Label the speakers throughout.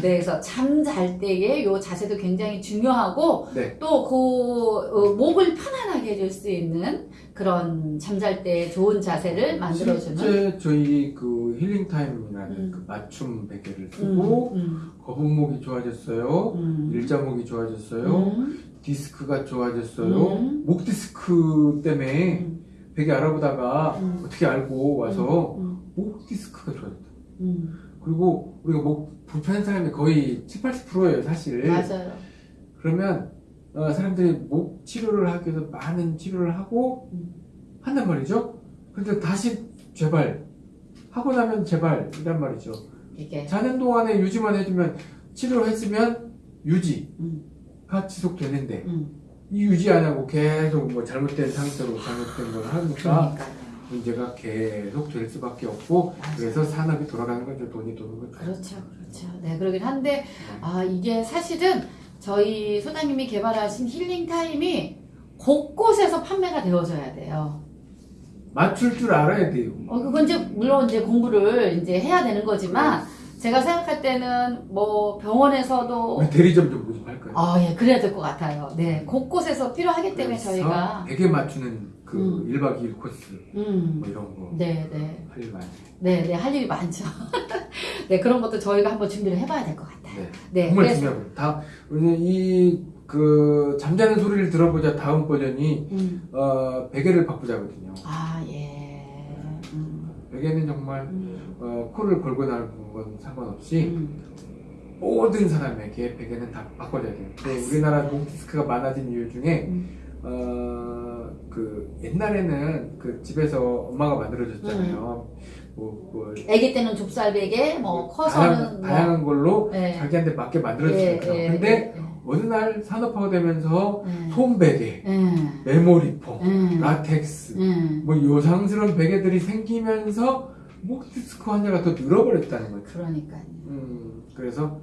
Speaker 1: 네, 그래서 잠잘 때의 요 자세도 굉장히 중요하고
Speaker 2: 네.
Speaker 1: 또그 목을 편안하게 해줄 수 있는 그런 잠잘 때 좋은 자세를 만들어주는
Speaker 2: 실제 저희 그 힐링 타임이라는
Speaker 1: 음.
Speaker 2: 그 맞춤 베개를
Speaker 1: 음,
Speaker 2: 쓰고
Speaker 1: 음,
Speaker 2: 거북목이 좋아졌어요.
Speaker 1: 음,
Speaker 2: 일자목이 좋아졌어요.
Speaker 1: 음,
Speaker 2: 디스크가 좋아졌어요.
Speaker 1: 음.
Speaker 2: 목 디스크 때문에
Speaker 1: 음,
Speaker 2: 베개 알아보다가
Speaker 1: 음.
Speaker 2: 어떻게 알고 와서
Speaker 1: 음,
Speaker 2: 목 디스크가 좋아졌다.
Speaker 1: 음,
Speaker 2: 그리고 우리가 목 불편한 사람이 거의 7, 80%예요, 사실.
Speaker 1: 맞아요.
Speaker 2: 그러면 어, 사람들이 목 치료를 하기 위해서 많은 치료를 하고
Speaker 1: 음.
Speaker 2: 한단 말이죠. 근데 다시 재발 하고 나면 재발 이란 말이죠.
Speaker 1: 이게
Speaker 2: 자는 동안에 유지만 해주면 치료를 했으면 유지가
Speaker 1: 음,
Speaker 2: 지속되는데
Speaker 1: 음,
Speaker 2: 이 유지 안 하고 계속 뭐 잘못된 상태로 잘못된 걸 하니까
Speaker 1: 그러니까요.
Speaker 2: 문제가 계속 될 수밖에 없고
Speaker 1: 맞아요.
Speaker 2: 그래서 산업이 돌아가는 거죠. 돈이 도는 거죠.
Speaker 1: 그렇죠, 그렇죠. 네, 그러긴 한데, 아, 이게 사실은 저희 소장님이 개발하신 힐링 타임이 곳곳에서 판매가 되어져야 돼요.
Speaker 2: 맞출 줄 알아야 돼요.
Speaker 1: 어, 그건 이제, 물론 이제 공부를 이제 해야 되는 거지만, 제가 생각할 때는 뭐 병원에서도,
Speaker 2: 대리점 좀 모집할까요?
Speaker 1: 아, 예, 그래야 될 것 같아요. 네, 곳곳에서 필요하기 때문에 저희가,
Speaker 2: 베개 맞추는 그
Speaker 1: 음.
Speaker 2: 1박 2일 코스
Speaker 1: 음,
Speaker 2: 뭐 이런 거
Speaker 1: 네, 네.
Speaker 2: 할 일 많아요.
Speaker 1: 네, 네, 할 일이 많죠. 네, 그런 것도 저희가 한번 준비를 해봐야 될 것 같아요.
Speaker 2: 네.
Speaker 1: 네,
Speaker 2: 정말
Speaker 1: 그래서,
Speaker 2: 중요합니다. 다 우리 이그 잠자는 소리를 들어보자 다음 버전이
Speaker 1: 음,
Speaker 2: 어 베개를 바꾸자거든요.
Speaker 1: 아, 예. 음,
Speaker 2: 베개는 정말
Speaker 1: 음,
Speaker 2: 어, 코를 걸고 나는 건 상관없이
Speaker 1: 음.
Speaker 2: 모든 사람에게 베개는 다 바꿔줘야 돼요. 근데 우리나라 목 디스크가 많아진 이유 중에
Speaker 1: 음.
Speaker 2: 어 그 옛날에는 그 집에서 엄마가 만들어줬잖아요. 뭐, 뭐
Speaker 1: 아기 때는 좁쌀 베개, 뭐
Speaker 2: 다양,
Speaker 1: 커서는 뭐
Speaker 2: 다양한 걸로
Speaker 1: 예.
Speaker 2: 자기한테 맞게
Speaker 1: 예,
Speaker 2: 만들어주니까.
Speaker 1: 예,
Speaker 2: 근데
Speaker 1: 예,
Speaker 2: 어느 날 산업화가 되면서
Speaker 1: 예.
Speaker 2: 솜베개,
Speaker 1: 예.
Speaker 2: memory foam,
Speaker 1: 예.
Speaker 2: 라텍스,
Speaker 1: 예.
Speaker 2: 뭐 요상스러운 베개들이 생기면서 목 디스크 환자가 더 늘어버렸다는 거죠.
Speaker 1: 그러니까요.
Speaker 2: 음, 그래서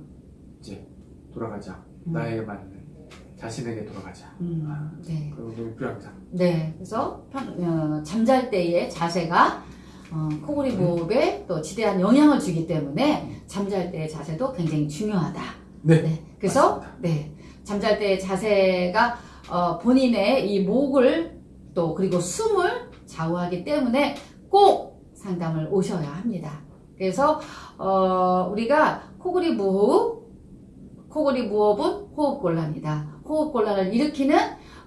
Speaker 2: 이제 돌아가자.
Speaker 1: 음.
Speaker 2: 나에게 맞는 자신에게 돌아가자.
Speaker 1: 음, 네.
Speaker 2: 그런 게 필요합니다.
Speaker 1: 네. 그래서 편- 어, 잠잘 때의 자세가 어, 코골이
Speaker 2: 음.
Speaker 1: 호흡에 또 지대한 영향을 주기 때문에 잠잘 때의 자세도 굉장히 중요하다.
Speaker 2: 네.
Speaker 1: 네. 그래서
Speaker 2: 맞습니다.
Speaker 1: 네. 잠잘 때의 자세가 어, 본인의 이 목을 또 그리고 숨을 좌우하기 때문에 꼭 상담을 오셔야 합니다. 그래서 어, 우리가 코골이 무호흡, 코골이 무호흡은 호흡곤란이다. 호흡곤란을 일으키는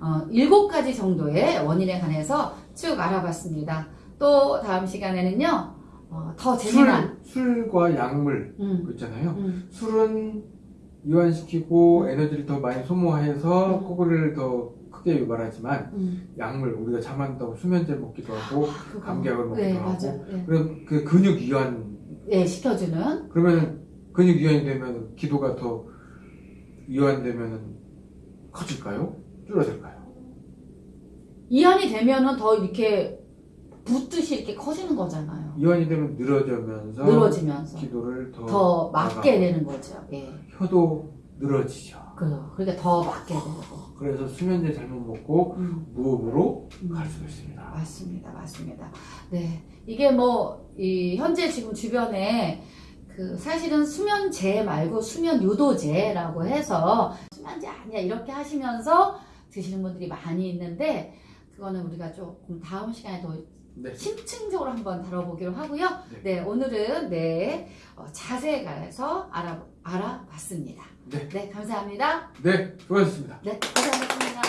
Speaker 1: 어, 일곱 가지 정도의 원인에 관해서 쭉 알아봤습니다. 또 다음 시간에는요, 어, 더 재미난,
Speaker 2: 술, 술과 약물
Speaker 1: 음,
Speaker 2: 그 있잖아요.
Speaker 1: 음,
Speaker 2: 술은 이완시키고 에너지를 더 많이 소모해서
Speaker 1: 음.
Speaker 2: 코골이를 더 크게 유발하지만
Speaker 1: 음.
Speaker 2: 약물 우리가 잠안 자고 수면제 먹기도 하고
Speaker 1: 그거.
Speaker 2: 감기약을 먹기도
Speaker 1: 네,
Speaker 2: 하고
Speaker 1: 맞아. 네.
Speaker 2: 그럼 그 근육 이완
Speaker 1: 예, 시켜주는
Speaker 2: 그러면 근육 이완이 되면 기도가 더 이완되면 커질까요? 줄어들까요?
Speaker 1: 이완이 되면은 더 이렇게 붓듯이 이렇게 커지는 거잖아요.
Speaker 2: 이완이 되면 늘어지면서
Speaker 1: 늘어지면서
Speaker 2: 기도를 더,
Speaker 1: 더 맞게 되는 거죠. 예.
Speaker 2: 혀도 늘어지죠.
Speaker 1: 그, 그러니까 더 맞게 되고.
Speaker 2: 그래서 수면제 잘못 먹고
Speaker 1: 음,
Speaker 2: 무호흡으로
Speaker 1: 음.
Speaker 2: 갈 수가 있습니다.
Speaker 1: 맞습니다. 맞습니다. 네. 이게 뭐, 이, 현재 지금 주변에 그, 사실은 수면제 말고 수면 유도제라고 해서 수면제 아니야. 이렇게 하시면서 드시는 분들이 많이 있는데, 그거는 우리가 조금 다음 시간에 더
Speaker 2: 네.
Speaker 1: 심층적으로 한번 다뤄보기로 하고요.
Speaker 2: 네.
Speaker 1: 네, 오늘은 네, 어, 자세에 관해서 알아, 알아봤습니다.
Speaker 2: 네.
Speaker 1: 네, 감사합니다.
Speaker 2: 네, 수고하셨습니다.
Speaker 1: 네, 고생하셨습니다.